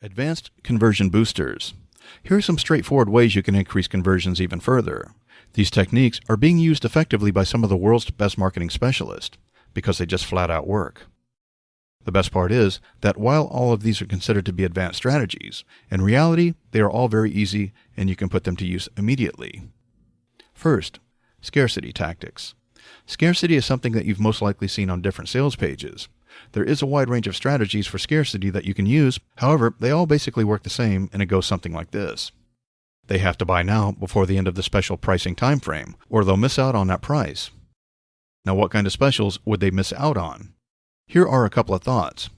Advanced Conversion Boosters. Here are some straightforward ways you can increase conversions even further. These techniques are being used effectively by some of the world's best marketing specialists because they just flat out work. The best part is that while all of these are considered to be advanced strategies, in reality, they are all very easy and you can put them to use immediately. First, scarcity tactics. Scarcity is something that you've most likely seen on different sales pages. There is a wide range of strategies for scarcity that you can use. However, they all basically work the same and it goes something like this. They have to buy now before the end of the special pricing time frame, or they'll miss out on that price. Now, what kind of specials would they miss out on? Here are a couple of thoughts.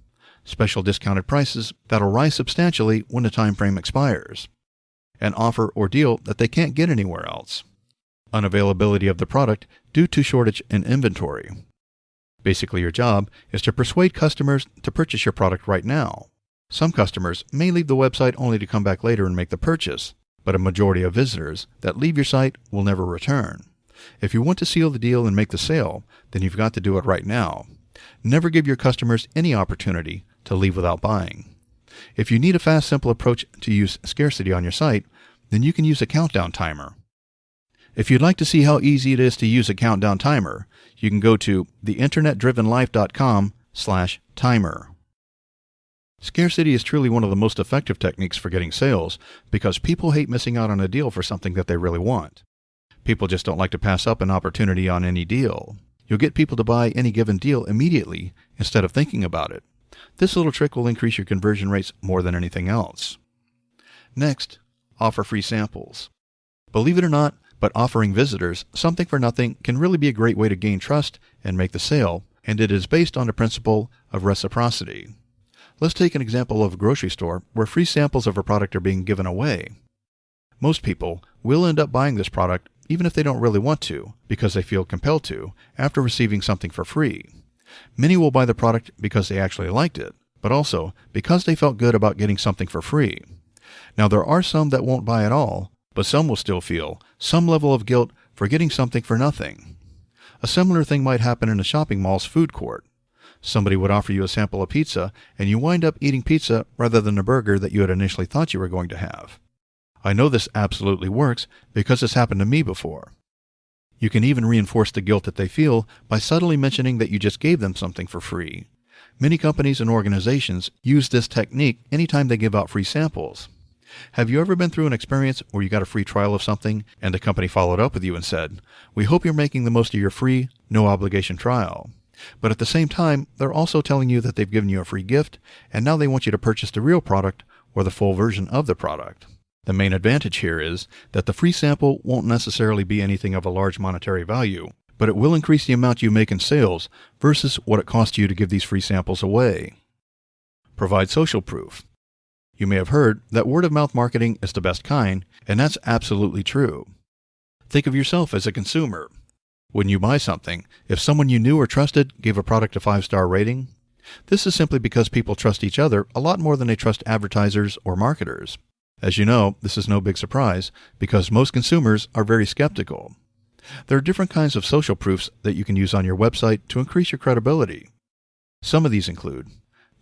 Special discounted prices that'll rise substantially when the time frame expires. An offer or deal that they can't get anywhere else. Unavailability of the product due to shortage in inventory. Basically, your job is to persuade customers to purchase your product right now. Some customers may leave the website only to come back later and make the purchase, but a majority of visitors that leave your site will never return. If you want to seal the deal and make the sale, then you've got to do it right now. Never give your customers any opportunity to leave without buying. If you need a fast, simple approach to use scarcity on your site, then you can use a countdown timer. If you'd like to see how easy it is to use a countdown timer, you can go to theinternetdrivenlife.com slash timer. Scarcity is truly one of the most effective techniques for getting sales because people hate missing out on a deal for something that they really want. People just don't like to pass up an opportunity on any deal. You'll get people to buy any given deal immediately instead of thinking about it. This little trick will increase your conversion rates more than anything else. Next, offer free samples. Believe it or not, but offering visitors something for nothing can really be a great way to gain trust and make the sale, and it is based on the principle of reciprocity. Let's take an example of a grocery store where free samples of a product are being given away. Most people will end up buying this product even if they don't really want to, because they feel compelled to, after receiving something for free. Many will buy the product because they actually liked it, but also because they felt good about getting something for free. Now, there are some that won't buy at all, but some will still feel some level of guilt for getting something for nothing. A similar thing might happen in a shopping mall's food court. Somebody would offer you a sample of pizza, and you wind up eating pizza rather than a burger that you had initially thought you were going to have. I know this absolutely works because it's happened to me before. You can even reinforce the guilt that they feel by subtly mentioning that you just gave them something for free. Many companies and organizations use this technique anytime they give out free samples. Have you ever been through an experience where you got a free trial of something and the company followed up with you and said, We hope you're making the most of your free, no obligation trial? But at the same time, they're also telling you that they've given you a free gift and now they want you to purchase the real product or the full version of the product. The main advantage here is that the free sample won't necessarily be anything of a large monetary value, but it will increase the amount you make in sales versus what it costs you to give these free samples away. Provide social proof. You may have heard that word of mouth marketing is the best kind, and that's absolutely true. Think of yourself as a consumer. When you buy something, if someone you knew or trusted gave a product a five star rating, this is simply because people trust each other a lot more than they trust advertisers or marketers. As you know, this is no big surprise because most consumers are very skeptical. There are different kinds of social proofs that you can use on your website to increase your credibility. Some of these include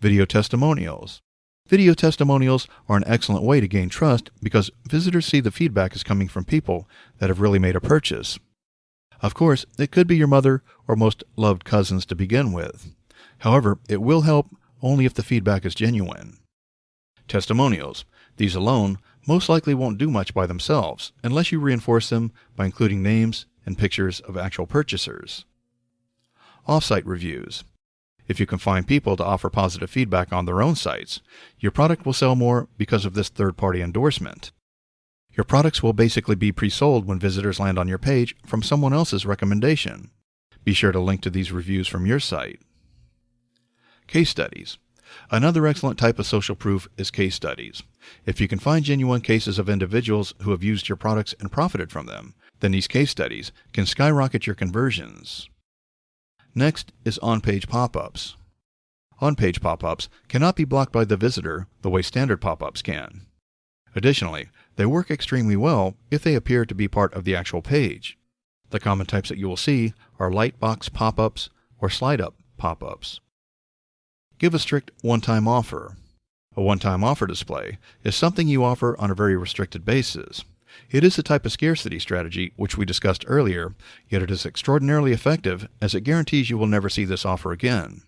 video testimonials, Video testimonials are an excellent way to gain trust because visitors see the feedback is coming from people that have really made a purchase. Of course, it could be your mother or most loved cousins to begin with. However, it will help only if the feedback is genuine. Testimonials. These alone most likely won't do much by themselves unless you reinforce them by including names and pictures of actual purchasers. Offsite reviews. If you can find people to offer positive feedback on their own sites, your product will sell more because of this third party endorsement. Your products will basically be pre sold when visitors land on your page from someone else's recommendation. Be sure to link to these reviews from your site. Case studies. Another excellent type of social proof is case studies. If you can find genuine cases of individuals who have used your products and profited from them, then these case studies can skyrocket your conversions. Next is on-page pop-ups. On-page pop-ups cannot be blocked by the visitor the way standard pop-ups can. Additionally, they work extremely well if they appear to be part of the actual page. The common types that you will see are lightbox pop-ups or slide-up pop-ups. Give a strict one-time offer. A one time offer display is something you offer on a very restricted basis. It is a type of scarcity strategy which we discussed earlier, yet it is extraordinarily effective as it guarantees you will never see this offer again.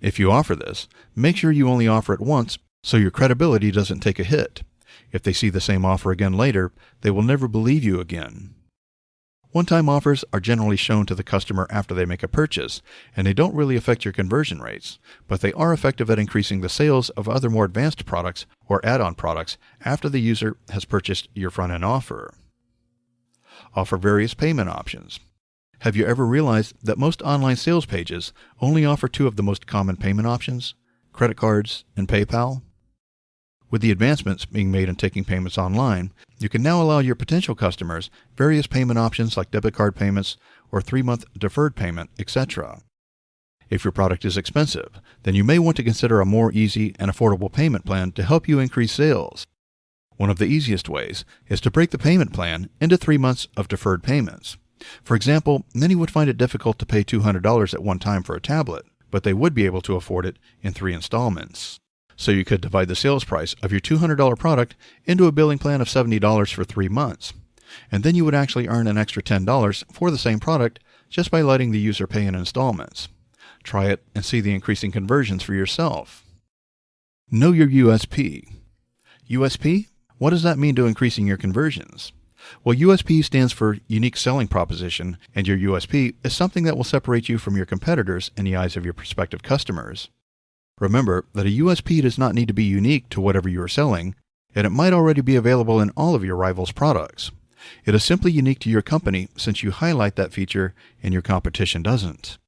If you offer this, make sure you only offer it once so your credibility doesn't take a hit. If they see the same offer again later, they will never believe you again. One time offers are generally shown to the customer after they make a purchase, and they don't really affect your conversion rates, but they are effective at increasing the sales of other more advanced products or add on products after the user has purchased your front end offer. Offer various payment options. Have you ever realized that most online sales pages only offer two of the most common payment options credit cards and PayPal? With the advancements being made in taking payments online, you can now allow your potential customers various payment options like debit card payments or three month deferred payment, etc. If your product is expensive, then you may want to consider a more easy and affordable payment plan to help you increase sales. One of the easiest ways is to break the payment plan into three months of deferred payments. For example, many would find it difficult to pay $200 at one time for a tablet, but they would be able to afford it in three installments. So you could divide the sales price of your $200 product into a billing plan of $70 for three months. And then you would actually earn an extra $10 for the same product just by letting the user pay in installments. Try it and see the increasing conversions for yourself. Know your USP. USP? What does that mean to increasing your conversions? Well, USP stands for Unique Selling Proposition, and your USP is something that will separate you from your competitors in the eyes of your prospective customers. Remember that a USP does not need to be unique to whatever you are selling, and it might already be available in all of your rivals' products. It is simply unique to your company since you highlight that feature and your competition doesn't.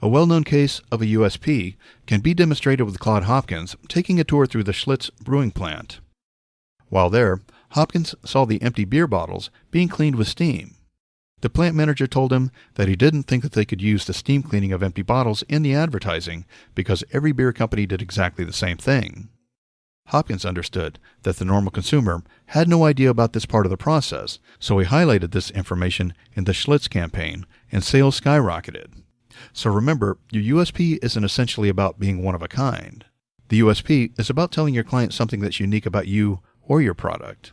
A well known case of a USP can be demonstrated with Claude Hopkins taking a tour through the Schlitz brewing plant. While there, Hopkins saw the empty beer bottles being cleaned with steam. The plant manager told him that he didn't think that they could use the steam cleaning of empty bottles in the advertising because every beer company did exactly the same thing. Hopkins understood that the normal consumer had no idea about this part of the process, so he highlighted this information in the Schlitz campaign, and sales skyrocketed. So remember, your USP isn't essentially about being one of a kind. The USP is about telling your client something that's unique about you or your product.